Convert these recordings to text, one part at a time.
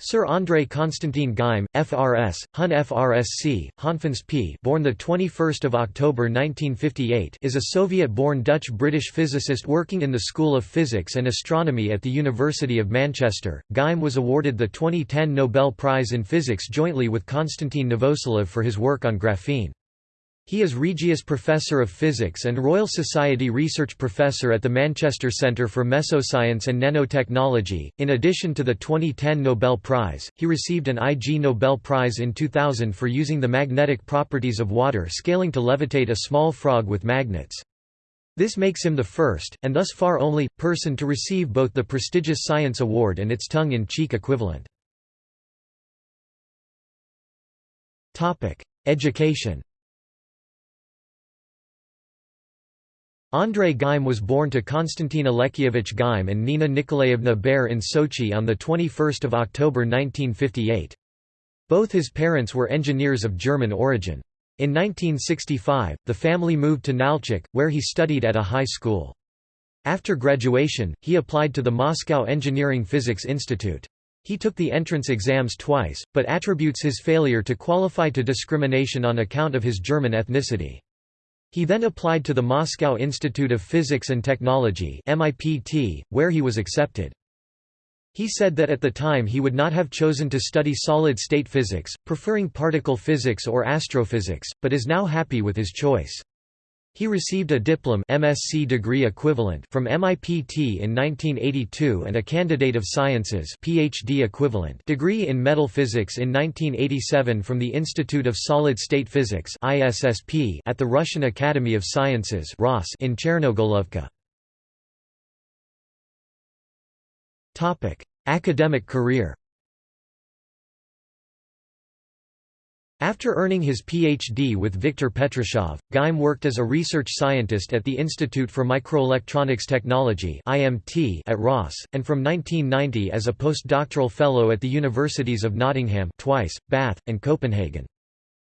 Sir André Konstantin Geim, FRS, Hun FRSC, Honfins P. Born the 21st of October 1958, is a Soviet-born Dutch-British physicist working in the School of Physics and Astronomy at the University of Manchester. Geim was awarded the 2010 Nobel Prize in Physics jointly with Konstantin Novoselov for his work on graphene. He is Regius Professor of Physics and Royal Society Research Professor at the Manchester Centre for Mesoscience and Nanotechnology. In addition to the 2010 Nobel Prize, he received an Ig Nobel Prize in 2000 for using the magnetic properties of water scaling to levitate a small frog with magnets. This makes him the first, and thus far only, person to receive both the prestigious Science Award and its tongue-in-cheek equivalent. Education Andrei Geim was born to Konstantin Alekseyevich Geim and Nina Nikolaevna Baer in Sochi on 21 October 1958. Both his parents were engineers of German origin. In 1965, the family moved to Nalchik, where he studied at a high school. After graduation, he applied to the Moscow Engineering Physics Institute. He took the entrance exams twice, but attributes his failure to qualify to discrimination on account of his German ethnicity. He then applied to the Moscow Institute of Physics and Technology MIPT, where he was accepted. He said that at the time he would not have chosen to study solid-state physics, preferring particle physics or astrophysics, but is now happy with his choice. He received a diplom MSc degree equivalent from MIPT in 1982 and a Candidate of Sciences PhD equivalent degree in metal physics in 1987 from the Institute of Solid-State Physics ISSP at the Russian Academy of Sciences in Chernogolovka. Topic: Academic career After earning his Ph.D. with Viktor Petrashov, Geim worked as a research scientist at the Institute for Microelectronics Technology at Ross, and from 1990 as a postdoctoral fellow at the universities of Nottingham twice, Bath, and Copenhagen.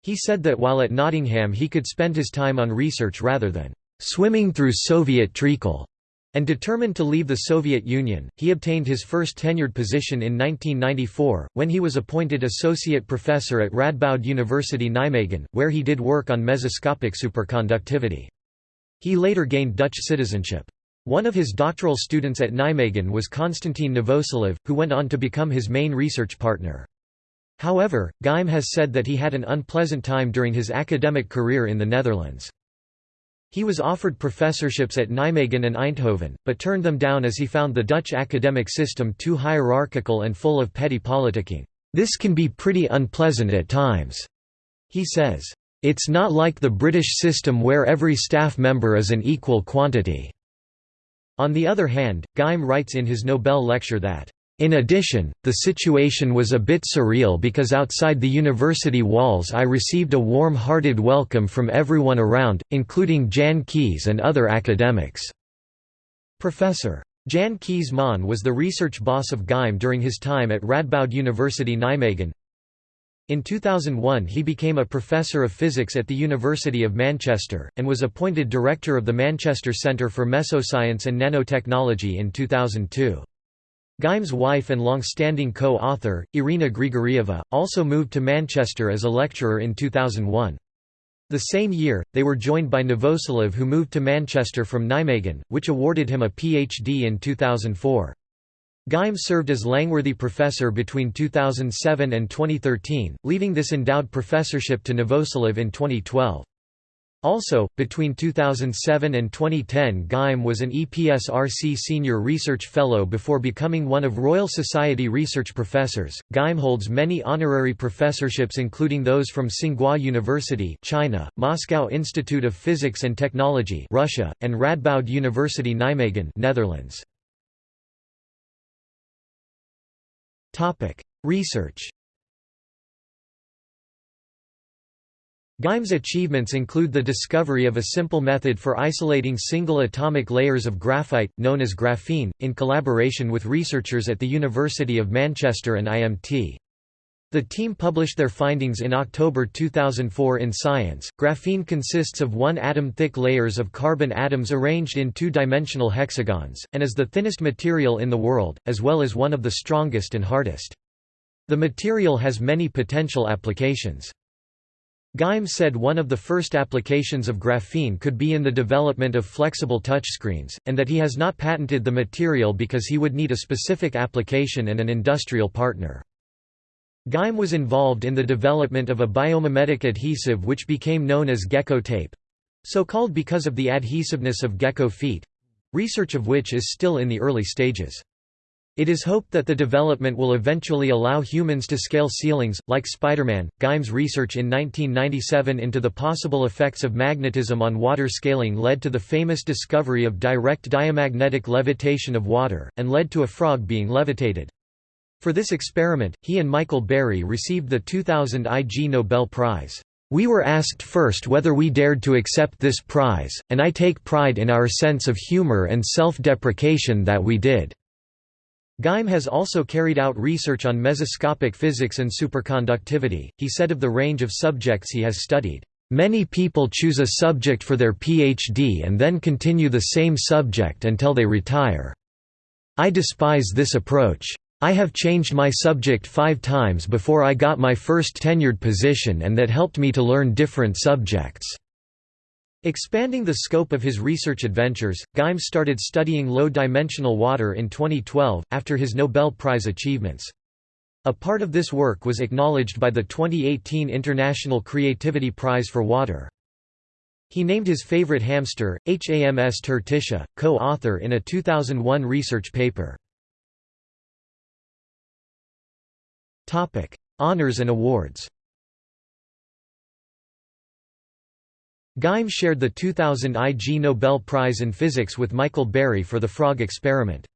He said that while at Nottingham he could spend his time on research rather than "...swimming through Soviet treacle." And determined to leave the Soviet Union, he obtained his first tenured position in 1994, when he was appointed associate professor at Radboud University Nijmegen, where he did work on mesoscopic superconductivity. He later gained Dutch citizenship. One of his doctoral students at Nijmegen was Konstantin Novoselov, who went on to become his main research partner. However, Geim has said that he had an unpleasant time during his academic career in the Netherlands. He was offered professorships at Nijmegen and Eindhoven, but turned them down as he found the Dutch academic system too hierarchical and full of petty politicking. This can be pretty unpleasant at times, he says. It's not like the British system where every staff member is an equal quantity. On the other hand, Geim writes in his Nobel lecture that in addition, the situation was a bit surreal because outside the university walls I received a warm-hearted welcome from everyone around, including Jan Kees and other academics." Professor. Jan Kees Maan was the research boss of Geim during his time at Radboud University Nijmegen. In 2001 he became a professor of physics at the University of Manchester, and was appointed director of the Manchester Centre for Mesoscience and Nanotechnology in 2002. Geim's wife and long-standing co-author, Irina Grigorieva, also moved to Manchester as a lecturer in 2001. The same year, they were joined by Novoselov who moved to Manchester from Nijmegen, which awarded him a PhD in 2004. Geim served as Langworthy Professor between 2007 and 2013, leaving this endowed professorship to Novoselov in 2012. Also, between 2007 and 2010 Geim was an EPSRC Senior Research Fellow before becoming one of Royal Society research professors. Geim holds many honorary professorships including those from Tsinghua University China, Moscow Institute of Physics and Technology Russia, and Radboud University Nijmegen Netherlands. Research Geim's achievements include the discovery of a simple method for isolating single atomic layers of graphite, known as graphene, in collaboration with researchers at the University of Manchester and IMT. The team published their findings in October 2004 in Science. Graphene consists of one atom thick layers of carbon atoms arranged in two dimensional hexagons, and is the thinnest material in the world, as well as one of the strongest and hardest. The material has many potential applications. Geim said one of the first applications of graphene could be in the development of flexible touchscreens, and that he has not patented the material because he would need a specific application and an industrial partner. Geim was involved in the development of a biomimetic adhesive which became known as gecko tape so called because of the adhesiveness of gecko feet research of which is still in the early stages. It is hoped that the development will eventually allow humans to scale ceilings, like Spider-Man. Geim's research in 1997 into the possible effects of magnetism on water scaling led to the famous discovery of direct diamagnetic levitation of water, and led to a frog being levitated. For this experiment, he and Michael Berry received the 2000 Ig Nobel Prize. We were asked first whether we dared to accept this prize, and I take pride in our sense of humor and self-deprecation that we did. Geim has also carried out research on mesoscopic physics and superconductivity. He said of the range of subjects he has studied, Many people choose a subject for their PhD and then continue the same subject until they retire. I despise this approach. I have changed my subject five times before I got my first tenured position and that helped me to learn different subjects. Expanding the scope of his research adventures, Geim started studying low-dimensional water in 2012, after his Nobel Prize achievements. A part of this work was acknowledged by the 2018 International Creativity Prize for Water. He named his favorite hamster, HAMS Tertitia, co-author in a 2001 research paper. Honours and awards Geim shared the 2000 Ig Nobel Prize in Physics with Michael Berry for the frog experiment.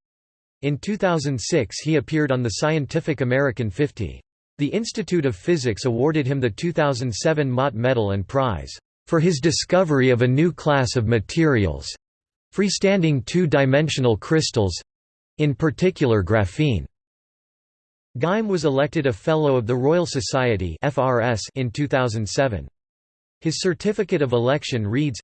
In 2006 he appeared on the Scientific American 50. The Institute of Physics awarded him the 2007 Mott Medal and Prize, "...for his discovery of a new class of materials—freestanding two-dimensional crystals—in particular graphene." Geim was elected a Fellow of the Royal Society in 2007. His certificate of election reads,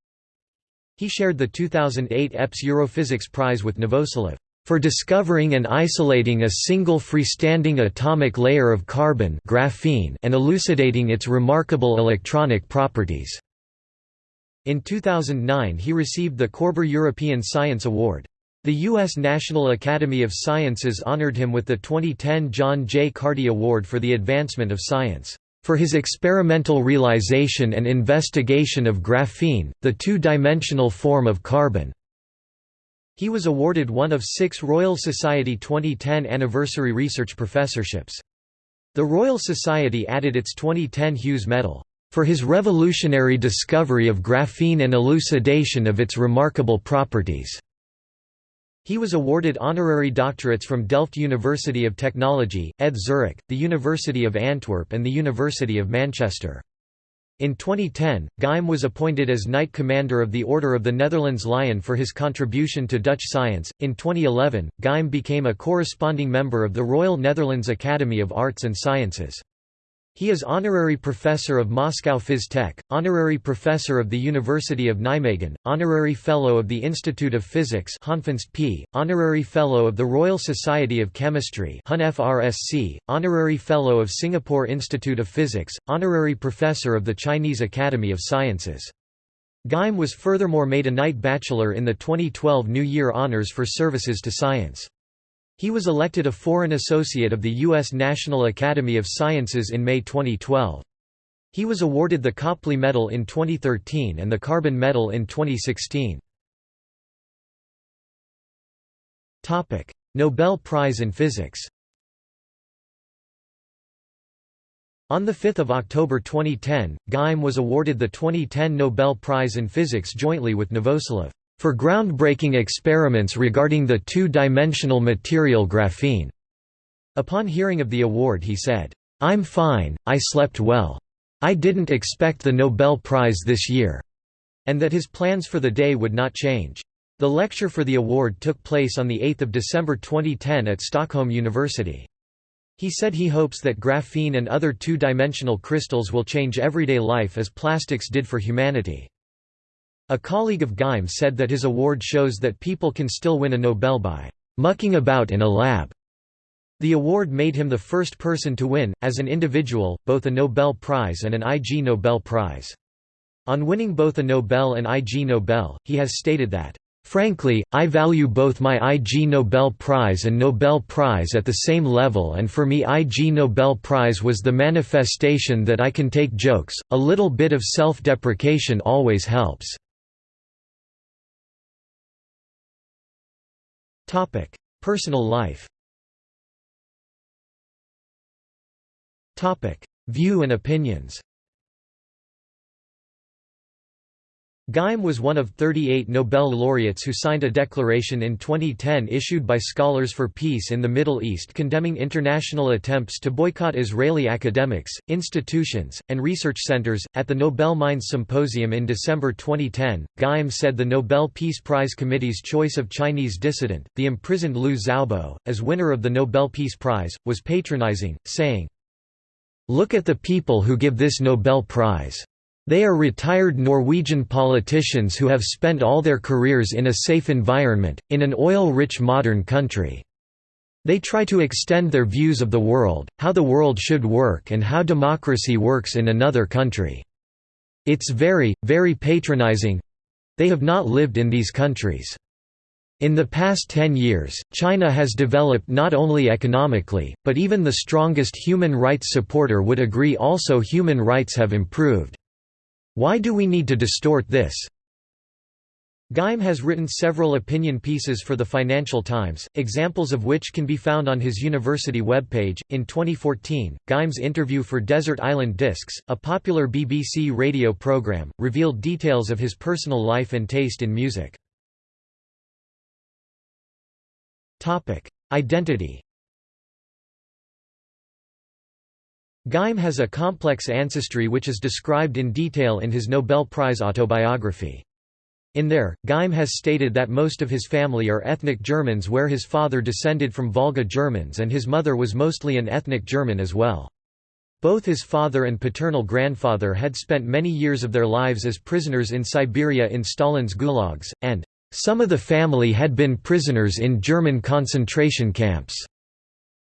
He shared the 2008 EPS Europhysics Prize with Novoselov for discovering and isolating a single freestanding atomic layer of carbon graphene and elucidating its remarkable electronic properties." In 2009 he received the Korber European Science Award. The U.S. National Academy of Sciences honored him with the 2010 John J. Carty Award for the Advancement of Science for his experimental realization and investigation of graphene, the two-dimensional form of carbon. He was awarded one of six Royal Society 2010 anniversary research professorships. The Royal Society added its 2010 Hughes Medal, "...for his revolutionary discovery of graphene and elucidation of its remarkable properties." He was awarded honorary doctorates from Delft University of Technology, ETH Zurich, the University of Antwerp and the University of Manchester. In 2010, Geim was appointed as Knight Commander of the Order of the Netherlands Lion for his contribution to Dutch science. In 2011, Geim became a corresponding member of the Royal Netherlands Academy of Arts and Sciences. He is honorary professor of Moscow Phys Tech, honorary professor of the University of Nijmegen, honorary fellow of the Institute of Physics P, honorary fellow of the Royal Society of Chemistry FRSC, honorary fellow of Singapore Institute of Physics, honorary professor of the Chinese Academy of Sciences. Geim was furthermore made a Knight Bachelor in the 2012 New Year Honours for Services to Science. He was elected a Foreign Associate of the U.S. National Academy of Sciences in May 2012. He was awarded the Copley Medal in 2013 and the Carbon Medal in 2016. Nobel Prize in Physics On 5 October 2010, Geim was awarded the 2010 Nobel Prize in Physics jointly with Novoselov for groundbreaking experiments regarding the two-dimensional material graphene. Upon hearing of the award he said, "'I'm fine, I slept well. I didn't expect the Nobel Prize this year,' and that his plans for the day would not change. The lecture for the award took place on 8 December 2010 at Stockholm University. He said he hopes that graphene and other two-dimensional crystals will change everyday life as plastics did for humanity. A colleague of Geim said that his award shows that people can still win a Nobel by mucking about in a lab. The award made him the first person to win, as an individual, both a Nobel Prize and an Ig Nobel Prize. On winning both a Nobel and Ig Nobel, he has stated that, "...frankly, I value both my Ig Nobel Prize and Nobel Prize at the same level and for me Ig Nobel Prize was the manifestation that I can take jokes, a little bit of self-deprecation always helps." Personal life Topic: View and opinions Geim was one of 38 Nobel laureates who signed a declaration in 2010 issued by Scholars for Peace in the Middle East condemning international attempts to boycott Israeli academics, institutions, and research centers. At the Nobel Minds Symposium in December 2010, Geim said the Nobel Peace Prize Committee's choice of Chinese dissident, the imprisoned Liu Xiaobo, as winner of the Nobel Peace Prize, was patronizing, saying, Look at the people who give this Nobel Prize. They are retired Norwegian politicians who have spent all their careers in a safe environment, in an oil-rich modern country. They try to extend their views of the world, how the world should work and how democracy works in another country. It's very, very patronizing—they have not lived in these countries. In the past 10 years, China has developed not only economically, but even the strongest human rights supporter would agree also human rights have improved. Why do we need to distort this? Geim has written several opinion pieces for the Financial Times, examples of which can be found on his university webpage. In 2014, Geim's interview for Desert Island Discs, a popular BBC radio program, revealed details of his personal life and taste in music. Topic: Identity. Geim has a complex ancestry which is described in detail in his Nobel Prize autobiography. In there, Geim has stated that most of his family are ethnic Germans where his father descended from Volga Germans and his mother was mostly an ethnic German as well. Both his father and paternal grandfather had spent many years of their lives as prisoners in Siberia in Stalin's gulags, and some of the family had been prisoners in German concentration camps.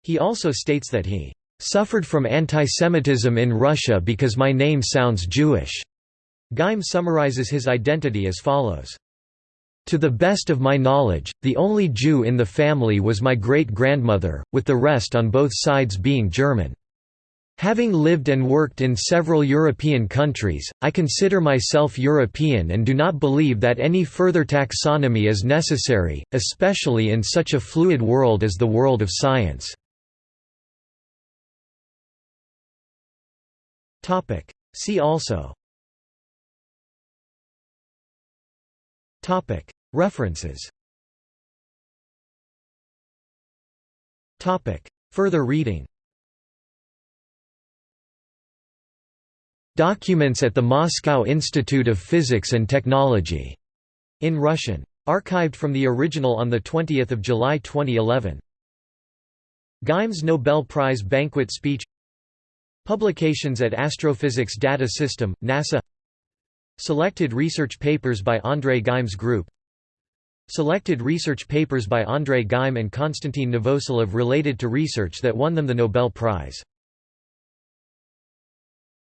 He also states that he suffered from antisemitism in Russia because my name sounds Jewish. Geim summarizes his identity as follows. To the best of my knowledge, the only Jew in the family was my great-grandmother, with the rest on both sides being German. Having lived and worked in several European countries, I consider myself European and do not believe that any further taxonomy is necessary, especially in such a fluid world as the world of science. See also. References. Further reading. Documents at the Moscow Institute of Physics and Technology, in Russian. Archived from the original on 20 July 2011. Geim's Nobel Prize banquet speech Publications at Astrophysics Data System, NASA. Selected research papers by Andrei Geim's group. Selected research papers by Andrei Geim and Konstantin Novoselov related to research that won them the Nobel Prize